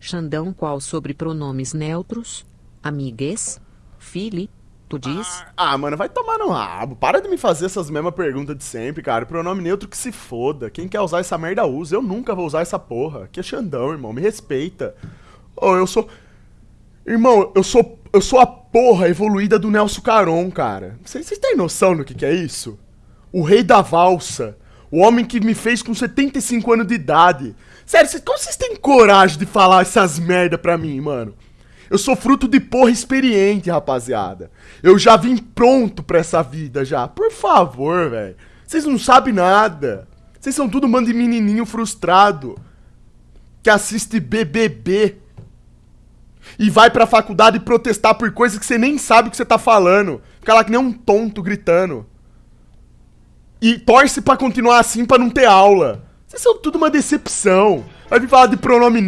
Xandão qual sobre pronomes neutros? Amigues? Fili? Tu diz? Ah, mano, vai tomar no rabo. Para de me fazer essas mesmas perguntas de sempre, cara. Pronome neutro que se foda. Quem quer usar essa merda usa. Eu nunca vou usar essa porra. Que é Xandão, irmão. Me respeita. Oh, eu sou. Irmão, eu sou. Eu sou a porra evoluída do Nelson Caron, cara. Vocês têm noção do que, que é isso? O rei da valsa. O homem que me fez com 75 anos de idade. Sério, como vocês têm coragem de falar essas merda pra mim, mano? Eu sou fruto de porra experiente, rapaziada. Eu já vim pronto pra essa vida já. Por favor, velho. Vocês não sabem nada. Vocês são tudo mano de menininho frustrado. Que assiste BBB. E vai pra faculdade protestar por coisas que você nem sabe o que você tá falando. Fica lá que nem um tonto gritando. E torce para continuar assim para não ter aula. Vocês são tudo uma decepção. Vai vir falar de pronome